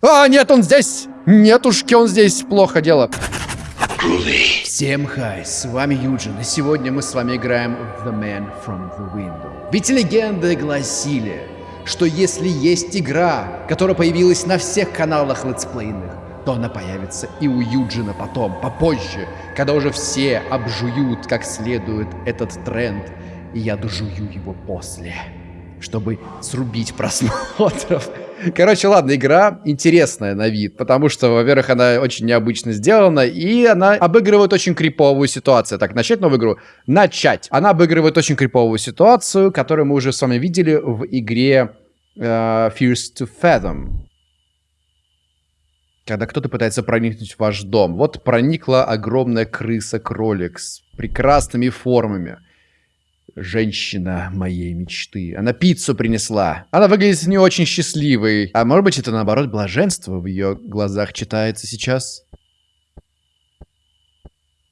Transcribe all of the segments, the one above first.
А, нет, он здесь! Нетушки, он здесь. Плохо дело. Всем хай, с вами Юджин, и сегодня мы с вами играем в The Man from the Window. Ведь легенды гласили, что если есть игра, которая появилась на всех каналах летсплейных, то она появится и у Юджина потом, попозже, когда уже все обжуют как следует этот тренд, и я дожую его после, чтобы срубить просмотров. Короче, ладно, игра интересная на вид, потому что, во-первых, она очень необычно сделана, и она обыгрывает очень криповую ситуацию. Так, начать новую игру? Начать. Она обыгрывает очень криповую ситуацию, которую мы уже с вами видели в игре uh, Fears to Fathom. Когда кто-то пытается проникнуть в ваш дом. Вот проникла огромная крыса-кролик с прекрасными формами женщина моей мечты. Она пиццу принесла. Она выглядит не очень счастливой. А может быть, это наоборот блаженство в ее глазах читается сейчас?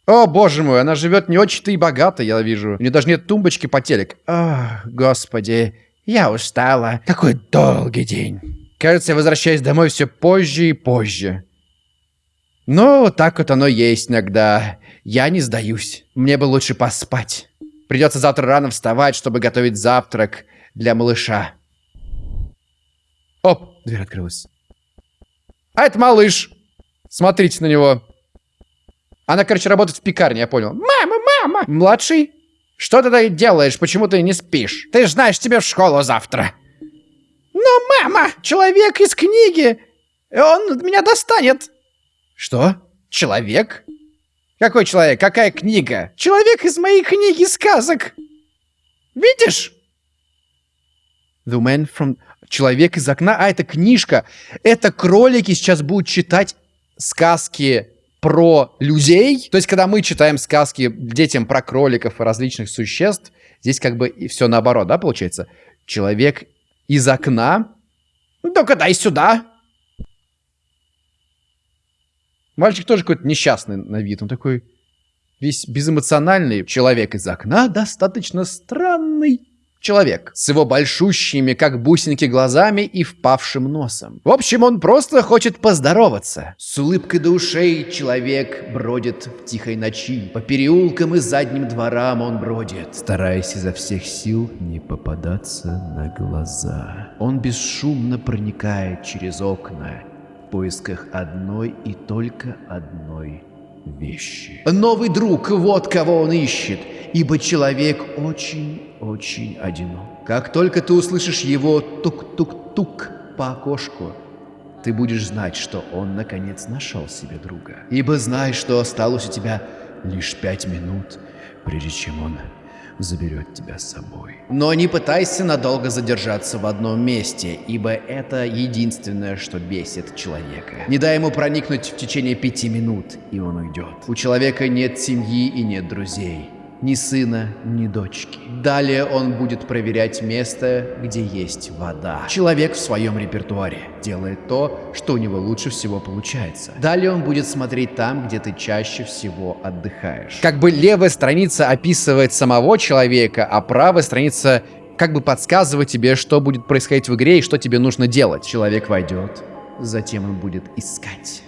О, боже мой, она живет не очень-то и богато, я вижу. У нее даже нет тумбочки по телек. Ах, господи, я устала. Какой долгий день. Кажется, я возвращаюсь домой все позже и позже. Ну, так вот оно есть иногда. Я не сдаюсь. Мне бы лучше поспать. Придется завтра рано вставать, чтобы готовить завтрак для малыша. Оп, дверь открылась. А это малыш. Смотрите на него. Она, короче, работает в пекарне, я понял. Мама, мама! Младший? Что ты тут делаешь? Почему ты не спишь? Ты знаешь, тебе в школу завтра. Но, мама, человек из книги. Он меня достанет. Что? Человек? Какой человек? Какая книга? Человек из моей книги сказок. Видишь? The man from... Человек из окна. А, это книжка. Это кролики сейчас будут читать сказки про людей. То есть, когда мы читаем сказки детям про кроликов и различных существ, здесь как бы все наоборот, да, получается? Человек из окна. Ну, только дай сюда. Мальчик тоже какой-то несчастный на вид. Он такой весь безэмоциональный. Человек из окна достаточно странный человек. С его большущими, как бусинки, глазами и впавшим носом. В общем, он просто хочет поздороваться. С улыбкой до ушей человек бродит в тихой ночи. По переулкам и задним дворам он бродит, стараясь изо всех сил не попадаться на глаза. Он бесшумно проникает через окна в поисках одной и только одной вещи. Новый друг, вот кого он ищет, ибо человек очень-очень одинок. Как только ты услышишь его тук-тук-тук по окошку, ты будешь знать, что он наконец нашел себе друга. Ибо знай, что осталось у тебя лишь пять минут, прежде чем он заберет тебя с собой. Но не пытайся надолго задержаться в одном месте, ибо это единственное, что бесит человека. Не дай ему проникнуть в течение пяти минут, и он уйдет. У человека нет семьи и нет друзей ни сына, ни дочки. Далее он будет проверять место, где есть вода. Человек в своем репертуаре делает то, что у него лучше всего получается. Далее он будет смотреть там, где ты чаще всего отдыхаешь. Как бы левая страница описывает самого человека, а правая страница как бы подсказывает тебе, что будет происходить в игре и что тебе нужно делать. Человек войдет, затем он будет искать.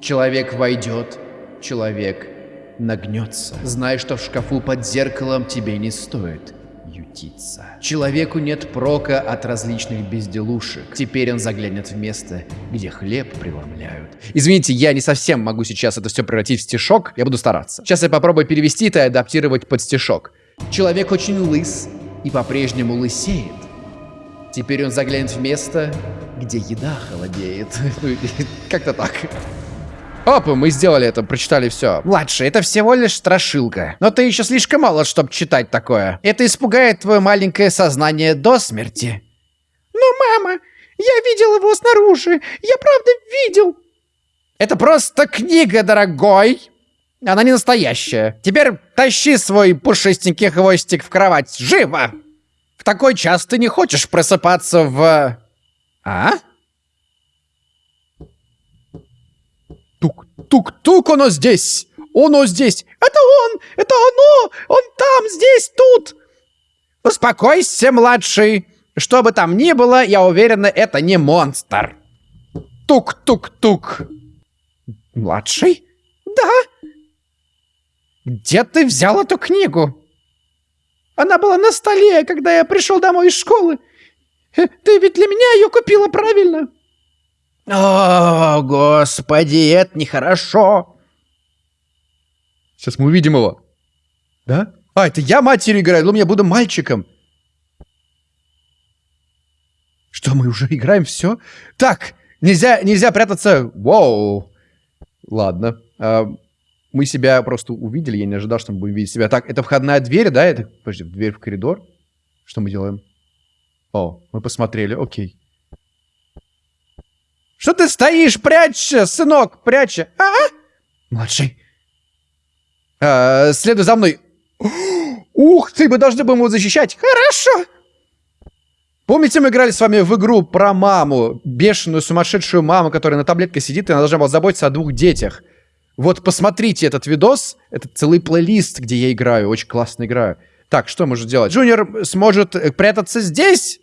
Человек войдет, человек нагнется. Знай, что в шкафу под зеркалом тебе не стоит ютиться. Человеку нет прока от различных безделушек. Теперь он заглянет в место, где хлеб преломляют. Извините, я не совсем могу сейчас это все превратить в стишок. Я буду стараться. Сейчас я попробую перевести это и адаптировать под стишок. Человек очень лыс и по-прежнему лысеет. Теперь он заглянет в место, где еда холодеет. Как-то так. Оп, мы сделали это, прочитали все. Младший, это всего лишь страшилка. Но ты еще слишком мало, чтобы читать такое. Это испугает твое маленькое сознание до смерти. Но, мама, я видел его снаружи. Я правда видел. Это просто книга, дорогой. Она не настоящая. Теперь тащи свой пушистенький хвостик в кровать. Живо! В такой час ты не хочешь просыпаться в... А? Тук-тук, оно здесь! Оно здесь! Это он! Это оно! Он там, здесь, тут! Успокойся, младший! Что бы там ни было, я уверена, это не монстр. Тук-тук-тук. Младший? Да. Где ты взял эту книгу? Она была на столе, когда я пришел домой из школы. Ты ведь для меня ее купила, правильно? О, господи, это нехорошо. Сейчас мы увидим его. Да? А, это я матерью играю, ну я буду мальчиком. Что, мы уже играем все? Так, нельзя, нельзя прятаться. Воу. Ладно. А, мы себя просто увидели, я не ожидал, что мы будем видеть себя. Так, это входная дверь, да? Это, подожди, дверь в коридор? Что мы делаем? О, мы посмотрели, окей. Что ты стоишь? Прячься, сынок, прячься. А, -а! Младший. А, следуй за мной. Ух ты, мы должны будем его защищать. Хорошо. Помните, мы играли с вами в игру про маму, бешеную, сумасшедшую маму, которая на таблетке сидит, и она должна была заботиться о двух детях. Вот посмотрите этот видос, это целый плейлист, где я играю, очень классно играю. Так, что можно делать? Джуниор сможет э, прятаться здесь?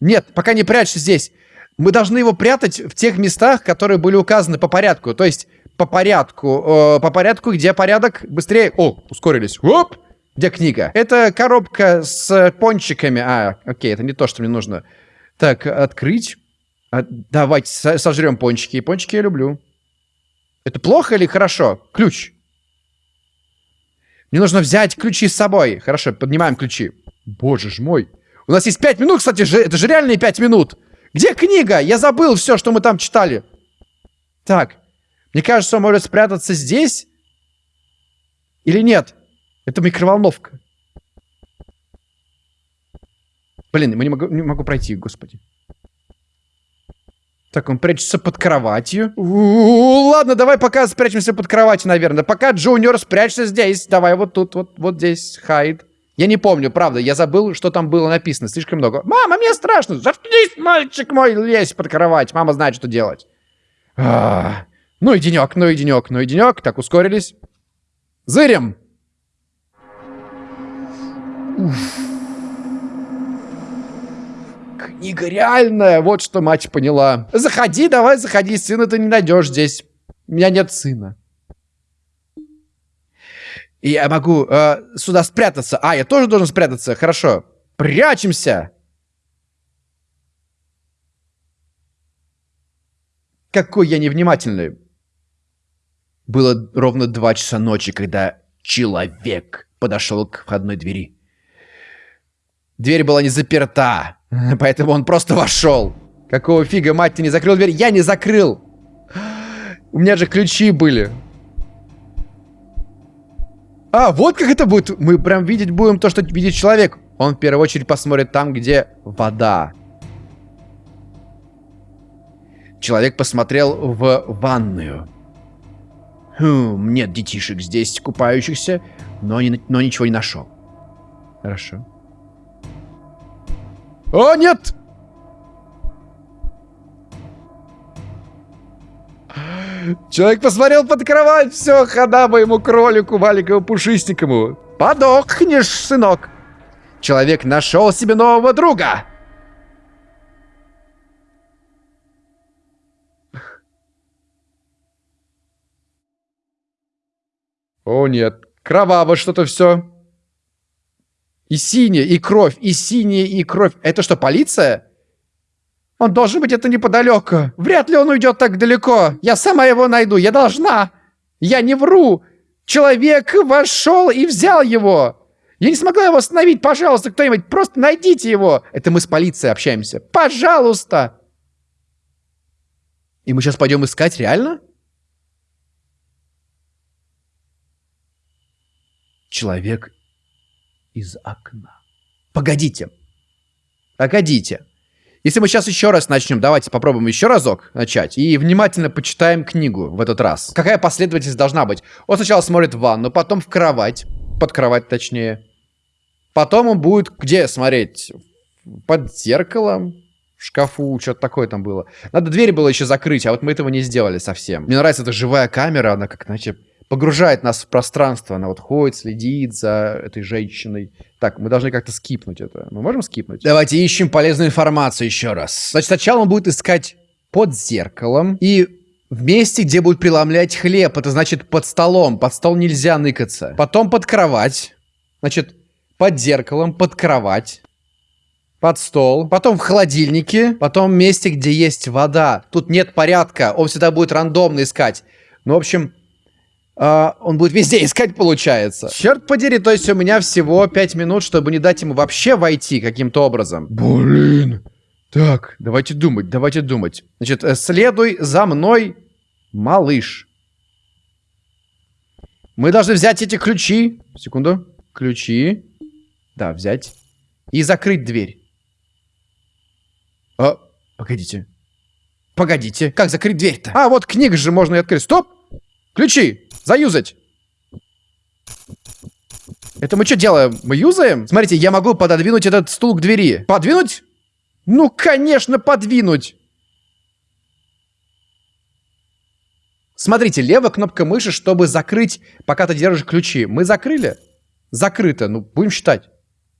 Нет, пока не прячься здесь. Мы должны его прятать в тех местах, которые были указаны по порядку. То есть по порядку, э, по порядку, где порядок быстрее... О, ускорились. Оп! Где книга? Это коробка с пончиками. А, окей, это не то, что мне нужно. Так, открыть. А, давайте сожрем пончики. Пончики я люблю. Это плохо или хорошо? Ключ. Мне нужно взять ключи с собой. Хорошо, поднимаем ключи. Боже ж мой. У нас есть пять минут, кстати, же, это же реальные пять минут. Где книга? Я забыл все, что мы там читали. Так, мне кажется, он может спрятаться здесь. Или нет? Это микроволновка. Блин, мы не могу, не могу пройти, господи. Так, он прячется под кроватью. У -у -у, ладно, давай пока спрячемся под кроватью, наверное. Пока Джуниор спрячься здесь. Давай вот тут, вот, вот здесь, hide. Я не помню, правда, я забыл, что там было написано. Слишком много. Мама, мне страшно. Заткнись, мальчик мой, лезь под кровать. Мама знает, что делать. А -а -а. Ну и денек, ну и денек, ну и денек. Так, ускорились. Зырим. Книга реальная, вот что мать поняла. Заходи, давай, заходи, сына ты не найдешь здесь. У меня нет сына. И я могу э, сюда спрятаться. А, я тоже должен спрятаться. Хорошо. Прячемся. Какой я невнимательный. Было ровно два часа ночи, когда человек подошел к входной двери. Дверь была не заперта, поэтому он просто вошел. Какого фига, мать, ты не закрыл дверь? Я не закрыл! У меня же ключи были. А, вот как это будет. Мы прям видеть будем то, что видит человек. Он в первую очередь посмотрит там, где вода. Человек посмотрел в ванную. Хм, нет детишек здесь купающихся, но, не, но ничего не нашел. Хорошо. О, нет! Человек посмотрел под кровать, все, хода моему кролику, маленькому пушистикому. Подохнешь, сынок. Человек нашел себе нового друга. О нет, кроваво что-то все. И синее, и кровь, и синее, и кровь. Это что, полиция? Он должен быть это неподалеку. Вряд ли он уйдет так далеко. Я сама его найду, я должна. Я не вру. Человек вошел и взял его. Я не смогла его остановить. Пожалуйста, кто-нибудь, просто найдите его. Это мы с полицией общаемся. Пожалуйста. И мы сейчас пойдем искать, реально? Человек из окна. Погодите. Погодите. Если мы сейчас еще раз начнем, давайте попробуем еще разок начать и внимательно почитаем книгу в этот раз. Какая последовательность должна быть? Он сначала смотрит в ванну, потом в кровать, под кровать точнее. Потом он будет где смотреть? Под зеркалом, в шкафу, что-то такое там было. Надо двери было еще закрыть, а вот мы этого не сделали совсем. Мне нравится эта живая камера, она как, знаете, погружает нас в пространство. Она вот ходит, следит за этой женщиной. Так, мы должны как-то скипнуть это. Мы можем скипнуть? Давайте ищем полезную информацию еще раз. Значит, сначала он будет искать под зеркалом и в месте, где будут преломлять хлеб. Это значит под столом. Под стол нельзя ныкаться. Потом под кровать. Значит, под зеркалом, под кровать. Под стол. Потом в холодильнике. Потом в месте, где есть вода. Тут нет порядка. Он всегда будет рандомно искать. Ну, в общем, Uh, он будет везде искать, получается. Черт подери, то есть у меня всего 5 минут, чтобы не дать ему вообще войти каким-то образом. Блин. Так, давайте думать, давайте думать. Значит, э, следуй за мной, малыш. Мы должны взять эти ключи. Секунду. Ключи. Да, взять. И закрыть дверь. А, погодите. Погодите. Как закрыть дверь-то? А, вот книг же можно и открыть. Стоп! Ключи! Заюзать! Это мы что делаем? Мы юзаем? Смотрите, я могу пододвинуть этот стул к двери. Подвинуть? Ну, конечно, подвинуть! Смотрите, левая кнопка мыши, чтобы закрыть, пока ты держишь ключи. Мы закрыли? Закрыто. Ну, будем считать.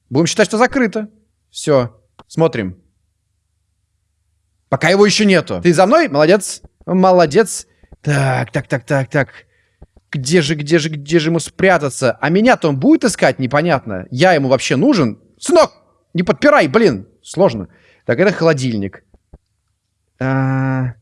Будем считать, что закрыто. Все. Смотрим. Пока его еще нету. Ты за мной? Молодец. Молодец. Так, так, так, так, так. Где же, где же, где же ему спрятаться? А меня-то он будет искать? Непонятно. Я ему вообще нужен? Сынок, не подпирай, блин. Сложно. Так, это холодильник. А...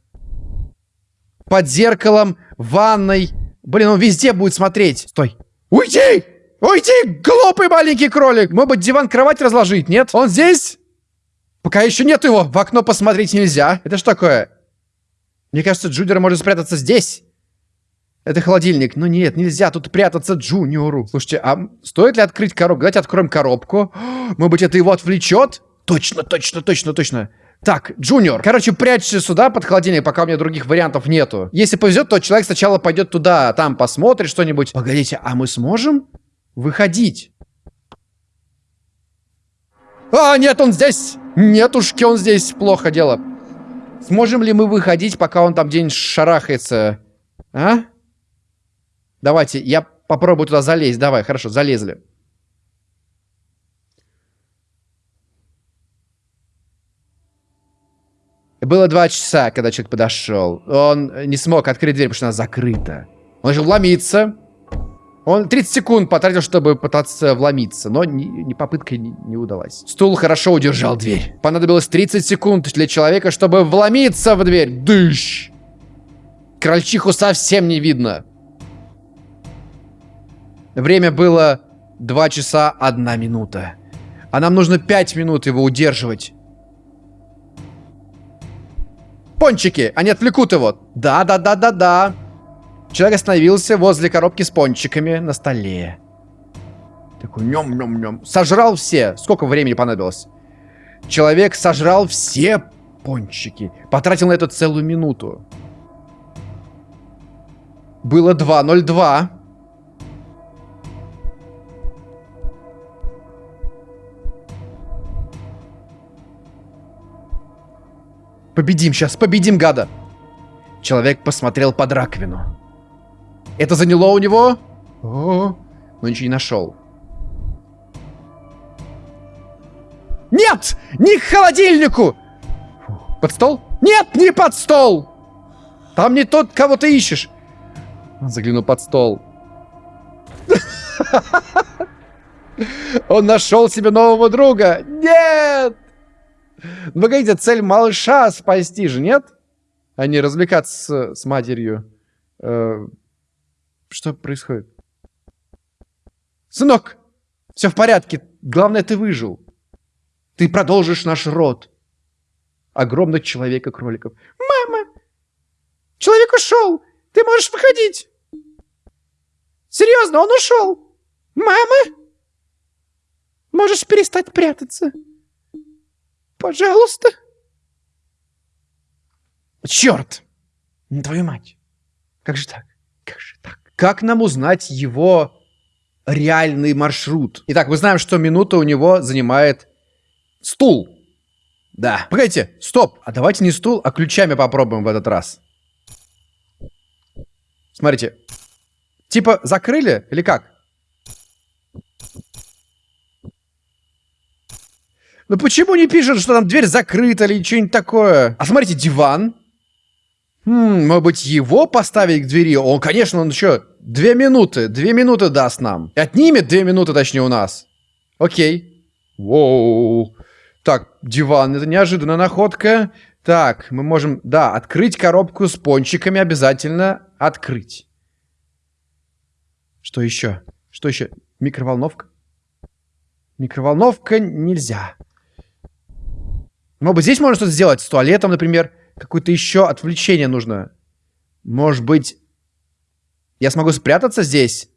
Под зеркалом, ванной. Блин, он везде будет смотреть. Стой. Уйди! Уйди, глупый маленький кролик! Может быть, диван-кровать разложить, нет? Он здесь? Пока еще нет его. В окно посмотреть нельзя. Это что такое? Мне кажется, Джудер может спрятаться здесь. Это холодильник. Ну нет, нельзя тут прятаться Джуниору. Слушайте, а стоит ли открыть коробку? Давайте откроем коробку. Может быть, это его отвлечет? Точно, точно, точно, точно. Так, Джуниор. Короче, прячься сюда под холодильник, пока у меня других вариантов нету. Если повезет, то человек сначала пойдет туда, там посмотрит что-нибудь. Погодите, а мы сможем выходить? А, нет, он здесь! Нетушки, он здесь. Плохо дело. Сможем ли мы выходить, пока он там где-нибудь шарахается? А? Давайте, я попробую туда залезть. Давай, хорошо, залезли. Было два часа, когда человек подошел. Он не смог открыть дверь, потому что она закрыта. Он начал вломиться. Он 30 секунд потратил, чтобы пытаться вломиться, но ни, ни попытка не, не удалась. Стул хорошо удержал дверь. Понадобилось 30 секунд для человека, чтобы вломиться в дверь. Дыщ! Крольчиху совсем не видно. Время было 2 часа 1 минута. А нам нужно 5 минут его удерживать. Пончики! Они отвлекут его. Да-да-да-да-да. Человек остановился возле коробки с пончиками на столе. Такой нем-нем-нем. Сожрал все. Сколько времени понадобилось? Человек сожрал все пончики. Потратил на это целую минуту. Было 2.02. Победим сейчас, победим гада. Человек посмотрел под раковину. Это заняло у него... О, но ничего не нашел. Нет! Не к холодильнику! Под стол? Нет, не под стол! Там не тот, кого ты ищешь. Он заглянул под стол. Он нашел себе нового друга. Нет! Ну, погодите, цель малыша спасти же, нет? А не развлекаться с, с матерью. Э, что происходит? Сынок, все в порядке. Главное, ты выжил. Ты продолжишь наш род. Огромных человека-кроликов. Мама! Человек ушел! Ты можешь выходить! Серьезно, он ушел! Мама! Можешь перестать прятаться. Пожалуйста. Черт! Твою мать! Как же так? Как же так? Как нам узнать его реальный маршрут? Итак, мы знаем, что минута у него занимает стул. Да. Погодите, стоп. А давайте не стул, а ключами попробуем в этот раз. Смотрите. Типа закрыли или как? Ну почему не пишут, что там дверь закрыта или что-нибудь такое? А смотрите, диван. Хм, может быть, его поставить к двери? Он, конечно, он еще две минуты, две минуты даст нам. Отнимет две минуты, точнее, у нас. Окей. Воу. Так, диван, это неожиданная находка. Так, мы можем, да, открыть коробку с пончиками обязательно открыть. Что еще? Что еще? Микроволновка? Микроволновка нельзя. Может быть, здесь можно что-то сделать с туалетом, например. Какое-то еще отвлечение нужно. Может быть, я смогу спрятаться здесь?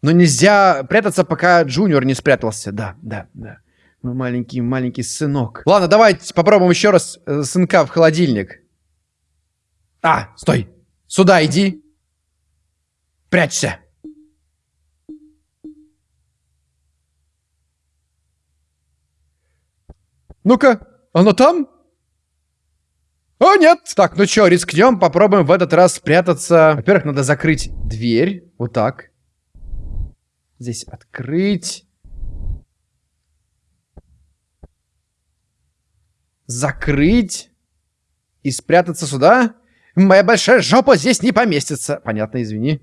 Но нельзя прятаться, пока Джуниор не спрятался. Да, да, да. Мой маленький, маленький сынок. Ладно, давайте попробуем еще раз э, сынка в холодильник. А, стой. Сюда иди. Прячься. Ну-ка, оно там? О, нет! Так, ну что, рискнем, попробуем в этот раз спрятаться. Во-первых, надо закрыть дверь. Вот так. Здесь открыть. Закрыть. И спрятаться сюда. Моя большая жопа здесь не поместится. Понятно, извини.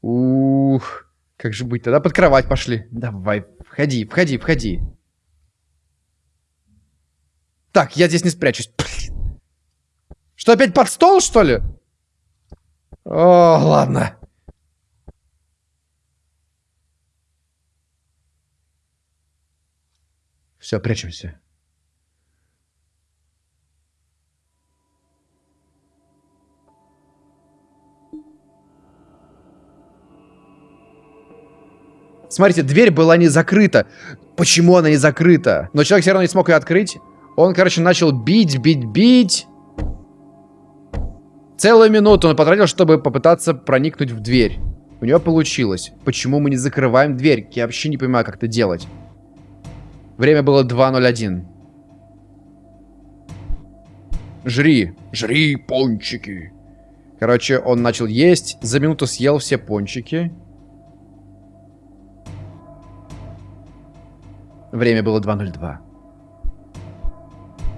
Ух, как же быть? Тогда под кровать пошли. Давай, входи, входи, входи. Так, я здесь не спрячусь. Блин. Что, опять под стол, что ли? О, ладно. Все, прячемся. Смотрите, дверь была не закрыта. Почему она не закрыта? Но человек все равно не смог ее открыть. Он, короче, начал бить, бить, бить. Целую минуту он потратил, чтобы попытаться проникнуть в дверь. У него получилось. Почему мы не закрываем дверь? Я вообще не понимаю, как это делать. Время было 2.01. Жри. Жри пончики. Короче, он начал есть. За минуту съел все пончики. Время было 2.02.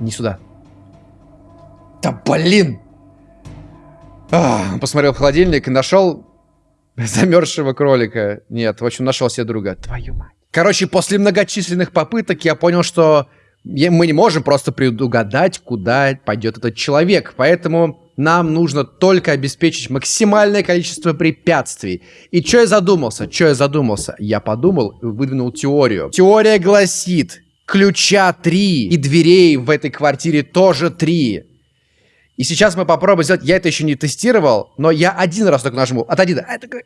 Не сюда. Да блин! А, посмотрел в холодильник и нашел замерзшего кролика. Нет, в общем, нашел себе друга. Твою мать. Короче, после многочисленных попыток я понял, что мы не можем просто предугадать, куда пойдет этот человек. Поэтому нам нужно только обеспечить максимальное количество препятствий. И что я задумался? Что я задумался? Я подумал и выдвинул теорию. Теория гласит, ключа три, и дверей в этой квартире тоже три. И сейчас мы попробуем сделать... Я это еще не тестировал, но я один раз только нажму. Отойди. А, такой...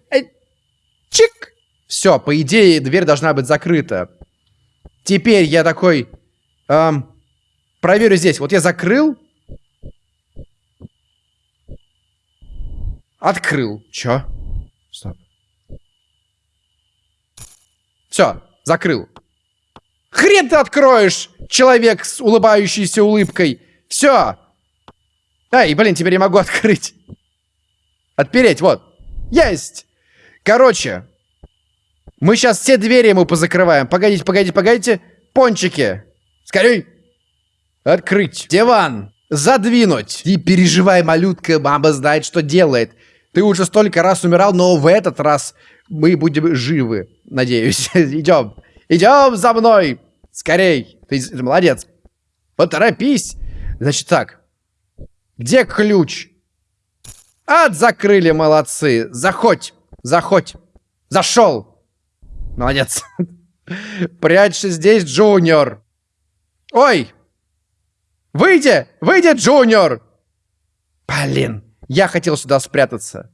Чик! Все, по идее, дверь должна быть закрыта. Теперь я такой... Эм, проверю здесь. Вот я закрыл. Открыл. Чё? Стоп. Все, закрыл. Хрен ты откроешь, человек с улыбающейся улыбкой. Все. Ай, блин, теперь я могу открыть. Отпереть, вот. Есть. Короче, мы сейчас все двери ему позакрываем. Погодите, погодите, погодите. Пончики. Скорей. Открыть. Диван. Задвинуть. Не переживай, малютка, мама знает, что делает. Ты уже столько раз умирал, но в этот раз мы будем живы. Надеюсь. Идем. Идем за мной. Скорей. Ты, ты молодец. Поторопись. Значит так. Где ключ? От закрыли, молодцы. Заходь. Заходь. Зашел. Молодец. Прячься здесь, Джуниор. Ой! Выйди! Выйди, Джуниор! Блин, я хотел сюда спрятаться.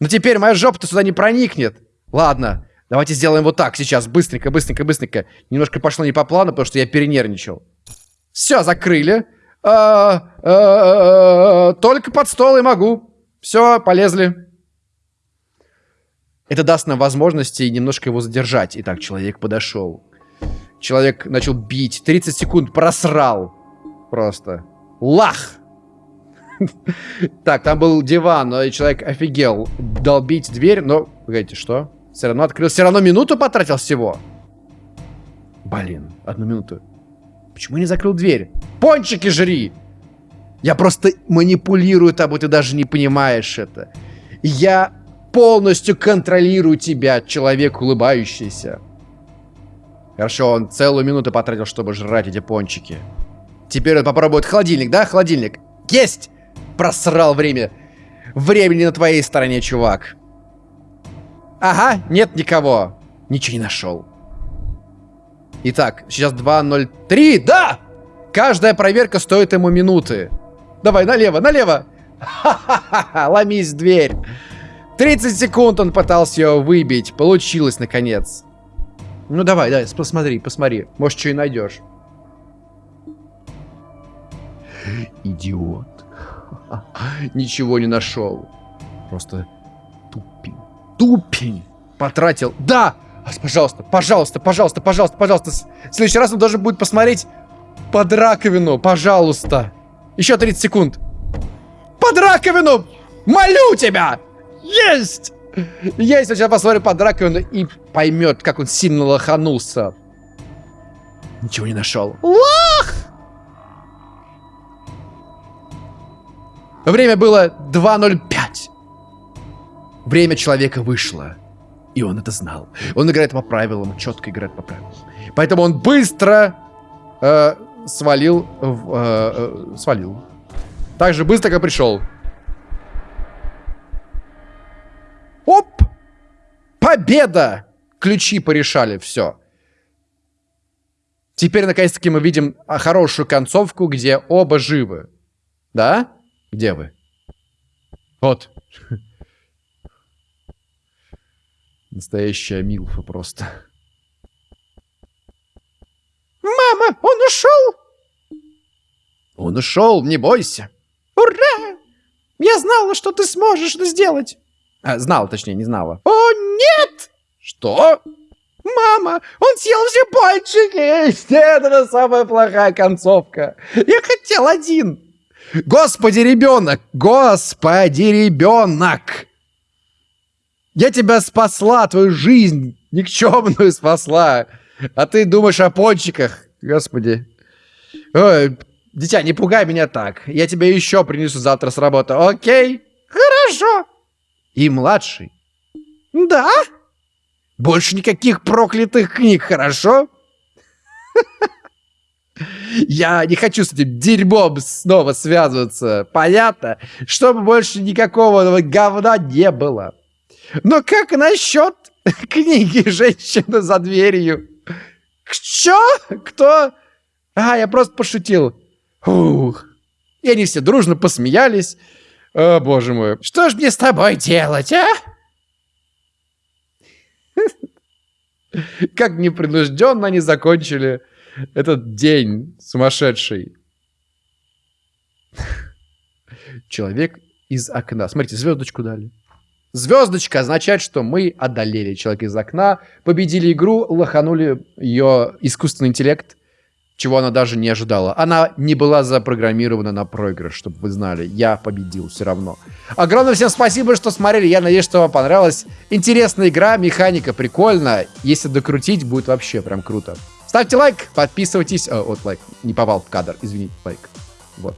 Но теперь моя жопа-то сюда не проникнет. Ладно, давайте сделаем вот так сейчас. Быстренько, быстренько, быстренько. Немножко пошло не по плану, потому что я перенервничал. Все, закрыли. А, а, а, только под стол и могу. Все, полезли. Это даст нам возможности немножко его задержать. Итак, человек подошел. Человек начал бить. 30 секунд просрал. Просто. Лах! Так, там был диван, но человек офигел. Долбить дверь, но... Погодите, что? Все равно открыл. Все равно минуту потратил всего. Блин, одну минуту. Почему не закрыл дверь? Пончики жри! Я просто манипулирую тобой, ты даже не понимаешь это. Я полностью контролирую тебя, человек улыбающийся. Хорошо, он целую минуту потратил, чтобы жрать эти пончики. Теперь он попробует холодильник, да? Холодильник. Есть! Просрал время. Времени на твоей стороне, чувак. Ага, нет никого. Ничего не нашел. Итак, сейчас 2.03. Да! Каждая проверка стоит ему минуты. Давай, налево, налево. Ха-ха-ха, ломись в дверь. 30 секунд он пытался ее выбить. Получилось, наконец. Ну давай, давай, посмотри, посмотри. Может, что и найдешь. Идиот. Ничего не нашел. Просто тупень. Тупень. Потратил. Да! Пожалуйста, пожалуйста, пожалуйста, пожалуйста, пожалуйста. В следующий раз он должен будет посмотреть под раковину. Пожалуйста. Еще 30 секунд. Под раковину! Молю тебя! Есть! Есть! Сейчас посмотрит под раковину и поймет, как он сильно лоханулся. Ничего не нашел. Лох! Время было 2.05. Время человека вышло. И он это знал. Он играет по правилам, четко играет по правилам. Поэтому он быстро э, свалил, э, э, свалил. Так же быстро, как пришел. Оп! Победа! Ключи порешали, все. Теперь, наконец-таки, мы видим а, хорошую концовку, где оба живы. Да? Где вы? Вот. Настоящая Милфа просто. Мама, он ушел! Он ушел, не бойся. Ура! Я знала, что ты сможешь это сделать. А, знала, точнее, не знала. О, нет! Что? Мама, он съел все пальчики! Это самая плохая концовка. Я хотел один. Господи, ребенок! Господи, ребенок! Я тебя спасла, твою жизнь никчемную спасла. А ты думаешь о пончиках. Господи. Ой, дитя, не пугай меня так. Я тебе еще принесу завтра с работы, окей? Хорошо. И младший. Да? Больше никаких проклятых книг, хорошо? Я не хочу с этим дерьмом снова связываться, понятно? Чтобы больше никакого говна не было. Но как насчет книги «Женщина за дверью»? Что? Кто? А, я просто пошутил. Ух. И они все дружно посмеялись. О, боже мой. Что ж мне с тобой делать, а? Как непринужденно они закончили этот день сумасшедший. Человек из окна. Смотрите, звездочку дали. Звездочка означает, что мы одолели человека из окна, победили игру, лоханули ее искусственный интеллект, чего она даже не ожидала. Она не была запрограммирована на проигрыш, чтобы вы знали. Я победил все равно. Огромное всем спасибо, что смотрели. Я надеюсь, что вам понравилась. Интересная игра, механика прикольная. Если докрутить, будет вообще прям круто. Ставьте лайк, подписывайтесь. О, вот лайк, не попал в кадр, извините, лайк. Вот.